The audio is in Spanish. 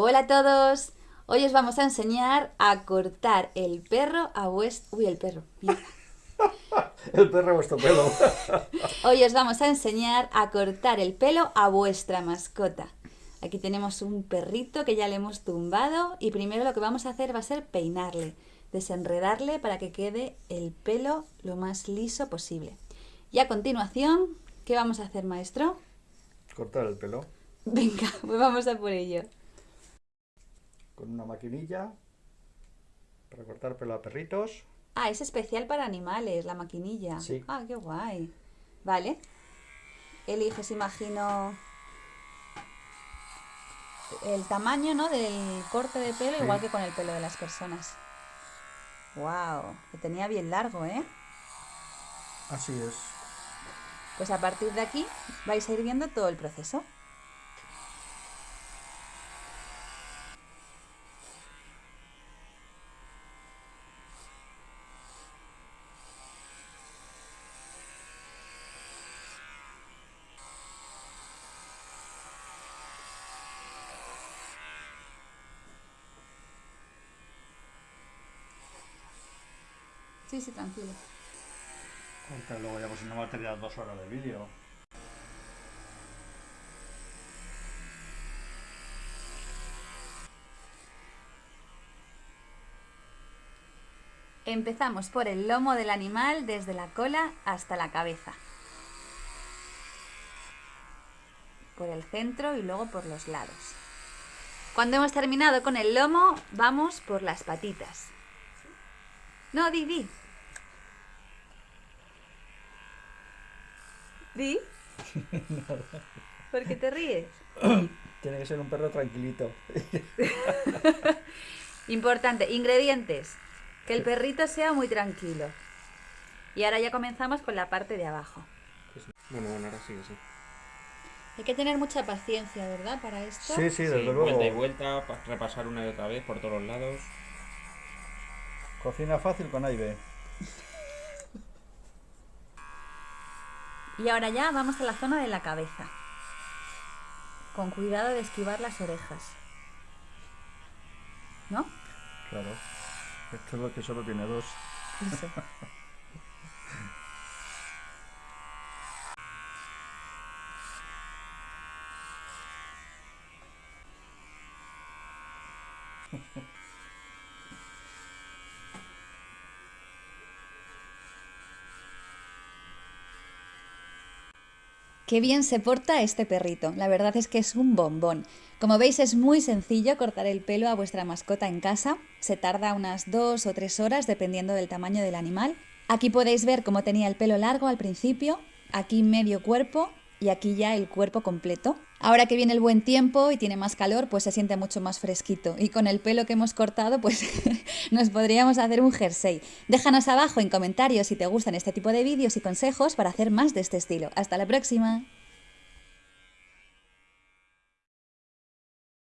Hola a todos. Hoy os vamos a enseñar a cortar el perro a vuestro... Uy, el perro. mierda. El perro a vuestro pelo. Hoy os vamos a enseñar a cortar el pelo a vuestra mascota. Aquí tenemos un perrito que ya le hemos tumbado y primero lo que vamos a hacer va a ser peinarle, desenredarle para que quede el pelo lo más liso posible. Y a continuación, ¿qué vamos a hacer, maestro? Cortar el pelo Venga, pues vamos a por ello. Con una maquinilla para cortar pelo a perritos. Ah, es especial para animales, la maquinilla. Sí. Ah, qué guay. Vale. Eliges, imagino, el tamaño, ¿no? Del corte de pelo, Sí. igual que con el pelo de las personas. Wow, que tenía bien largo, ¿eh? Así es. Pues a partir de aquí vais a ir viendo todo el proceso. Sí, sí, tranquilo. Corta luego ya pues no va a tener dos horas de vídeo. Empezamos por el lomo del animal desde la cola hasta la cabeza. Por el centro y luego por los lados. Cuando hemos terminado con el lomo, vamos por las patitas. No, di, di. Di. ¿Por qué te ríes? Tiene que ser un perro tranquilito. Importante, ingredientes. Que el perrito sea muy tranquilo. Y ahora ya comenzamos con la parte de abajo. Bueno, bueno, ahora sí, sí. Hay que tener mucha paciencia, ¿verdad? Para esto. Sí, sí, Sí, desde vuelta y luego. vuelta, pa- repasar una y otra vez por todos los lados. Cocina fácil con Aibe. Y ahora ya vamos a la zona de la cabeza. Con cuidado de esquivar las orejas. ¿No? Claro. Esto es lo que solo tiene dos. Eso. Qué bien se porta este perrito. La verdad es que es un bombón. Como veis es muy sencillo cortar el pelo a vuestra mascota en casa. Se tarda unas dos o tres horas dependiendo del tamaño del animal. Aquí podéis ver cómo tenía el pelo largo al principio, aquí medio cuerpo y aquí ya el cuerpo completo. Ahora que viene el buen tiempo y tiene más calor, pues se siente mucho más fresquito. Y con el pelo que hemos cortado, pues nos podríamos hacer un jersey. Déjanos abajo en comentarios si te gustan este tipo de vídeos y consejos para hacer más de este estilo. Hasta la próxima.